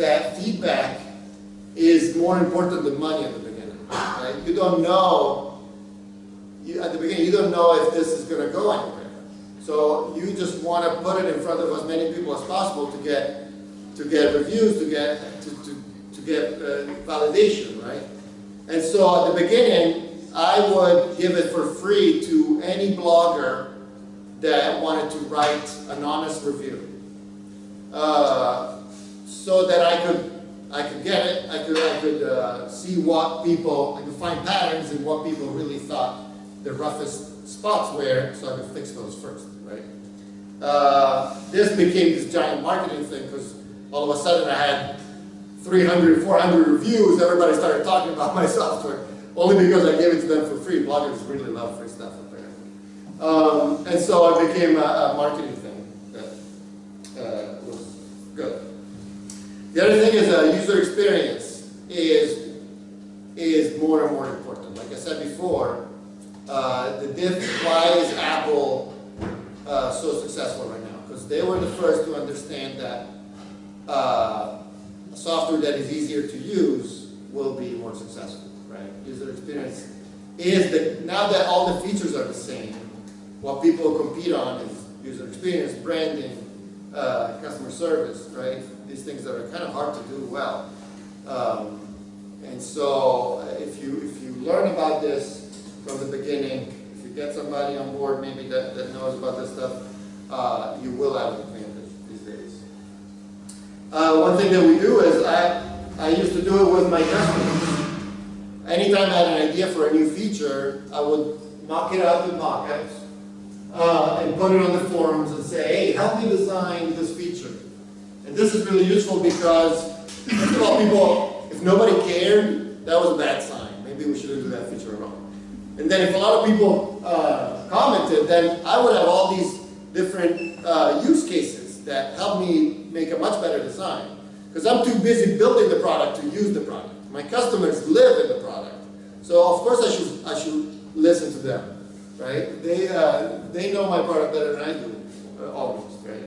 that feedback is more important than money at the beginning. Right? You don't know, you, at the beginning, you don't know if this is going to go anywhere. So you just want to put it in front of as many people as possible to get to get reviews, to get to, to, to get uh, validation, right? And so at the beginning, I would give it for free to any blogger that wanted to write an honest review. Uh, so that I could, I could get it, I could, I could uh, see what people, I could find patterns in what people really thought the roughest spots were, so I could fix those first, right? Uh, this became this giant marketing thing because all of a sudden I had 300, 400 reviews, everybody started talking about my software, only because I gave it to them for free. Bloggers really love free stuff apparently. Um, and so it became a, a marketing thing that uh, was good. The other thing is uh, user experience is, is more and more important. Like I said before, uh, the diff, why is Apple uh, so successful right now? Because they were the first to understand that uh, software that is easier to use will be more successful, right? User experience is the, now that all the features are the same, what people compete on is user experience, branding, uh, customer service, right? These things that are kind of hard to do well. Um, and so if you, if you learn about this from the beginning, if you get somebody on board maybe that, that knows about this stuff, uh, you will have an advantage these days. Uh, one thing that we do is I, I used to do it with my customers. Anytime I had an idea for a new feature, I would mock it up in mockups uh, and put it on the forums and say, hey, help me design this feature. And this is really useful because, all, people, if nobody cared, that was a bad sign. Maybe we shouldn't do that feature at all. And then if a lot of people uh, commented, then I would have all these different uh, use cases that help me make a much better design. Because I'm too busy building the product to use the product. My customers live in the product. So of course I should, I should listen to them, right? They, uh, they know my product better than I do, uh, almost, right?